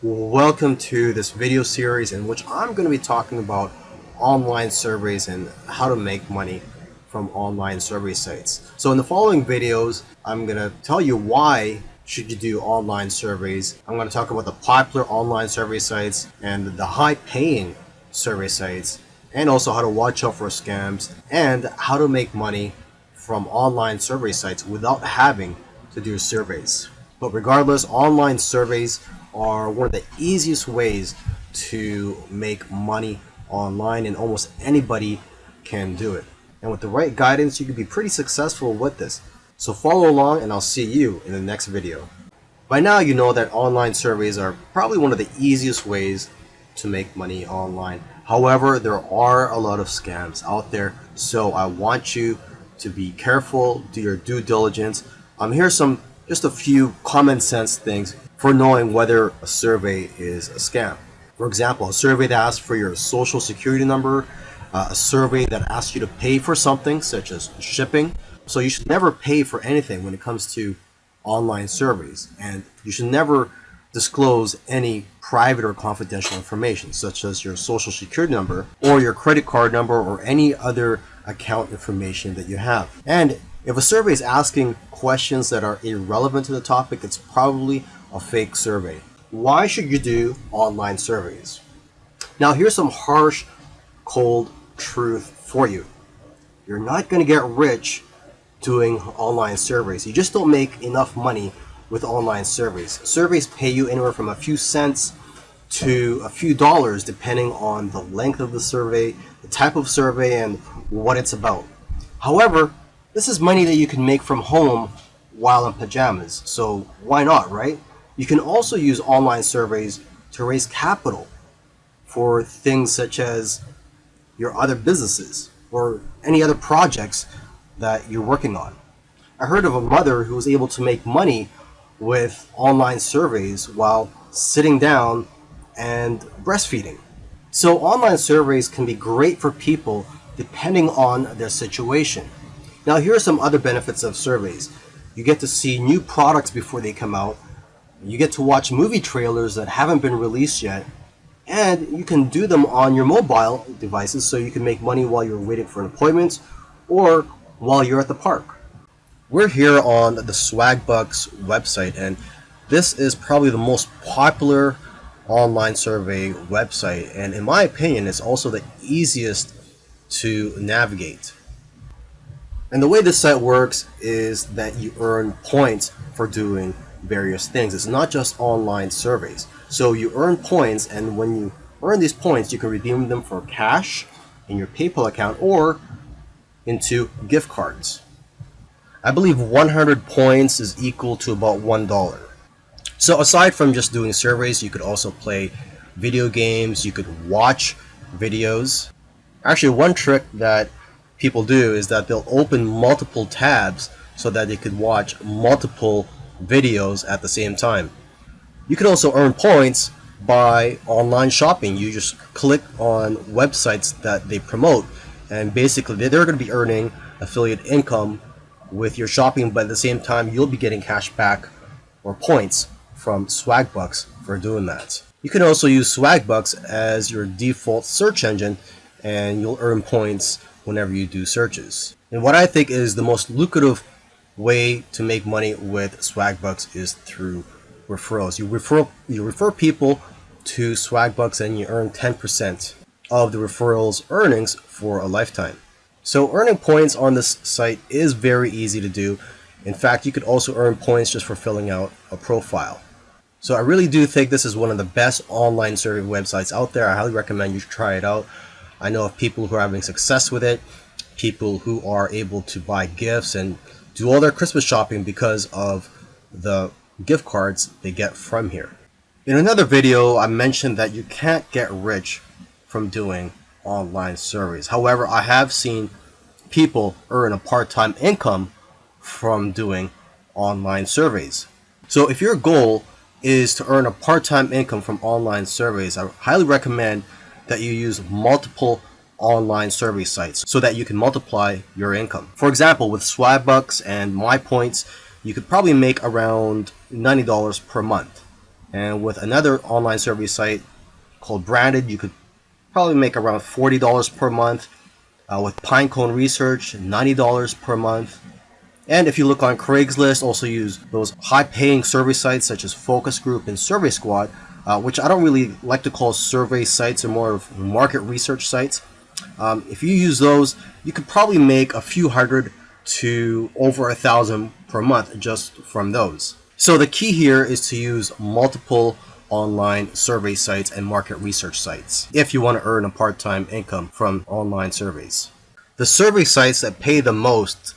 Welcome to this video series in which I'm going to be talking about online surveys and how to make money from online survey sites. So in the following videos, I'm going to tell you why should you do online surveys. I'm going to talk about the popular online survey sites and the high paying survey sites and also how to watch out for scams and how to make money from online survey sites without having to do surveys. But regardless, online surveys are one of the easiest ways to make money online and almost anybody can do it. And with the right guidance, you can be pretty successful with this. So follow along and I'll see you in the next video. By now you know that online surveys are probably one of the easiest ways to make money online. However, there are a lot of scams out there, so I want you to be careful, do your due diligence. Um, here's some just a few common sense things for knowing whether a survey is a scam. For example, a survey that asks for your social security number, uh, a survey that asks you to pay for something such as shipping. So you should never pay for anything when it comes to online surveys and you should never disclose any private or confidential information such as your social security number or your credit card number or any other account information that you have. And if a survey is asking questions that are irrelevant to the topic, it's probably a fake survey. Why should you do online surveys? Now here's some harsh, cold truth for you. You're not going to get rich doing online surveys. You just don't make enough money with online surveys. Surveys pay you anywhere from a few cents to a few dollars depending on the length of the survey, the type of survey, and what it's about. However, this is money that you can make from home while in pajamas, so why not, right? You can also use online surveys to raise capital for things such as your other businesses or any other projects that you're working on. I heard of a mother who was able to make money with online surveys while sitting down and breastfeeding. So online surveys can be great for people depending on their situation. Now here are some other benefits of surveys. You get to see new products before they come out. You get to watch movie trailers that haven't been released yet. And you can do them on your mobile devices so you can make money while you're waiting for an appointment or while you're at the park. We're here on the Swagbucks website and this is probably the most popular online survey website and in my opinion it's also the easiest to navigate. And the way this site works is that you earn points for doing various things. It's not just online surveys. So you earn points and when you earn these points you can redeem them for cash in your PayPal account or into gift cards. I believe 100 points is equal to about $1. So aside from just doing surveys, you could also play video games, you could watch videos. Actually, one trick that people do is that they'll open multiple tabs so that they could watch multiple videos at the same time. You can also earn points by online shopping. You just click on websites that they promote and basically they're going to be earning affiliate income with your shopping, but at the same time, you'll be getting cash back or points from Swagbucks for doing that. You can also use Swagbucks as your default search engine and you'll earn points whenever you do searches. And what I think is the most lucrative way to make money with Swagbucks is through referrals. You refer you refer people to Swagbucks and you earn 10% of the referrals earnings for a lifetime. So earning points on this site is very easy to do. In fact, you could also earn points just for filling out a profile. So I really do think this is one of the best online survey websites out there. I highly recommend you try it out. I know of people who are having success with it, people who are able to buy gifts and do all their Christmas shopping because of the gift cards they get from here. In another video, I mentioned that you can't get rich from doing online surveys. However, I have seen people earn a part-time income from doing online surveys. So if your goal is to earn a part-time income from online surveys, I highly recommend that you use multiple online survey sites so that you can multiply your income. For example, with Swagbucks and MyPoints, you could probably make around $90 per month And with another online survey site called Branded, you could probably make around $40 per month. Uh, with Pinecone Research, $90 per month. And if you look on Craigslist, also use those high-paying survey sites such as Focus Group and Survey Squad, uh, which I don't really like to call survey sites or more of market research sites. Um, if you use those, you could probably make a few hundred to over a thousand per month just from those. So the key here is to use multiple online survey sites and market research sites if you want to earn a part-time income from online surveys. The survey sites that pay the most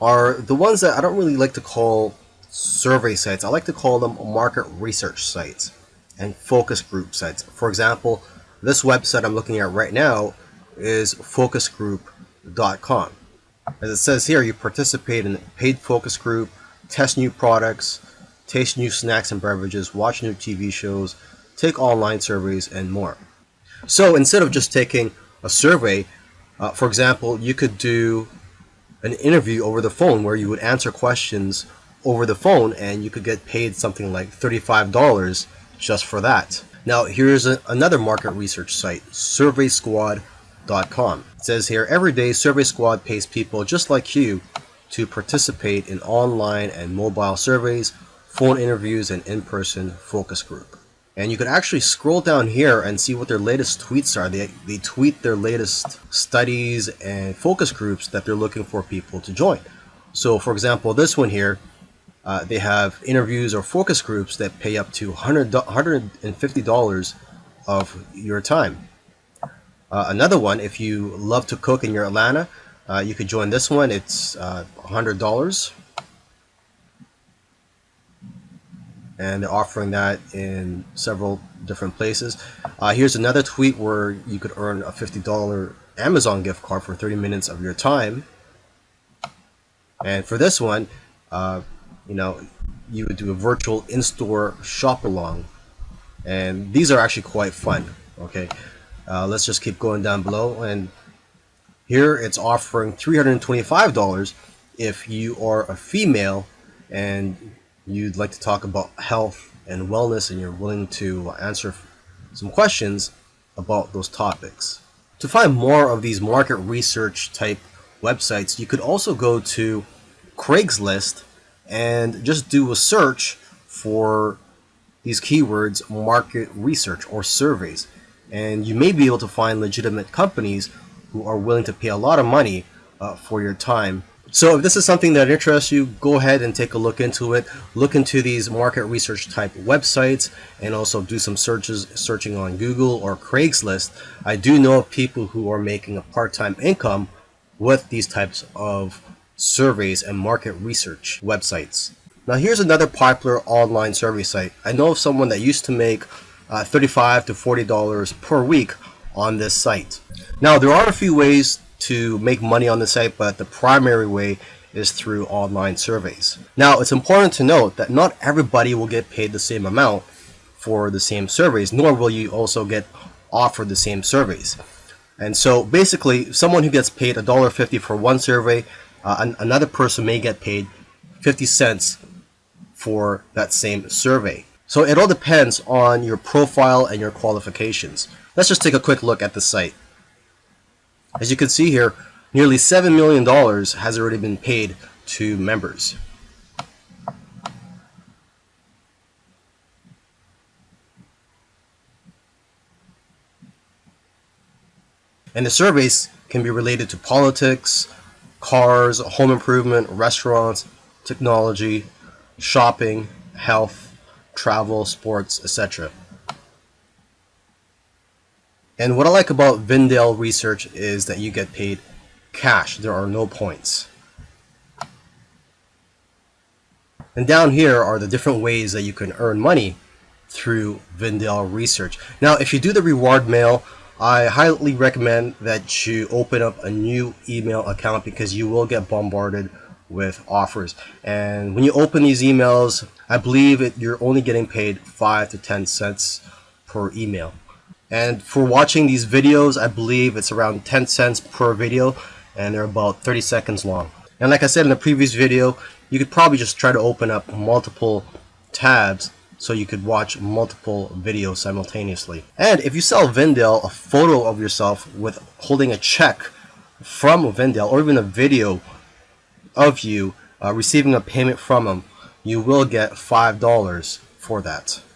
are the ones that I don't really like to call survey sites. I like to call them market research sites and focus group sites. For example, this website I'm looking at right now is focusgroup.com. As it says here, you participate in a paid focus group, test new products, taste new snacks and beverages, watch new TV shows, take online surveys, and more. So instead of just taking a survey, uh, for example, you could do an interview over the phone where you would answer questions over the phone and you could get paid something like $35 just for that. Now here's a, another market research site, surveysquad.com. It says here, every day Survey Squad pays people just like you to participate in online and mobile surveys, phone interviews, and in-person focus group. And you can actually scroll down here and see what their latest tweets are. They, they tweet their latest studies and focus groups that they're looking for people to join. So for example, this one here, uh, they have interviews or focus groups that pay up to $100, $150 of your time. Uh, another one, if you love to cook and you're Atlanta, uh, you could join this one. It's $100 uh, and they're offering that in several different places. Uh, here's another tweet where you could earn a $50 Amazon gift card for 30 minutes of your time. And for this one, uh, you know, you would do a virtual in-store shop along. And these are actually quite fun. Okay, uh, let's just keep going down below. And here it's offering $325 if you are a female and you'd like to talk about health and wellness and you're willing to answer some questions about those topics. To find more of these market research type websites, you could also go to Craigslist and just do a search for these keywords market research or surveys and you may be able to find legitimate companies who are willing to pay a lot of money uh, for your time so if this is something that interests you, go ahead and take a look into it. Look into these market research type websites and also do some searches, searching on Google or Craigslist. I do know of people who are making a part-time income with these types of surveys and market research websites. Now here's another popular online survey site. I know of someone that used to make uh, 35 to $40 per week on this site. Now there are a few ways to make money on the site, but the primary way is through online surveys. Now, it's important to note that not everybody will get paid the same amount for the same surveys, nor will you also get offered the same surveys. And so basically, someone who gets paid $1.50 for one survey, uh, another person may get paid 50 cents for that same survey. So it all depends on your profile and your qualifications. Let's just take a quick look at the site. As you can see here, nearly $7 million has already been paid to members. And the surveys can be related to politics, cars, home improvement, restaurants, technology, shopping, health, travel, sports, etc. And what I like about Vindale Research is that you get paid cash. There are no points. And down here are the different ways that you can earn money through Vindale Research. Now, if you do the reward mail, I highly recommend that you open up a new email account because you will get bombarded with offers. And when you open these emails, I believe it, you're only getting paid 5 to 10 cents per email. And for watching these videos, I believe it's around 10 cents per video and they're about 30 seconds long. And like I said in the previous video, you could probably just try to open up multiple tabs so you could watch multiple videos simultaneously. And if you sell Vindale a photo of yourself with holding a check from Vindale or even a video of you uh, receiving a payment from them, you will get $5 for that.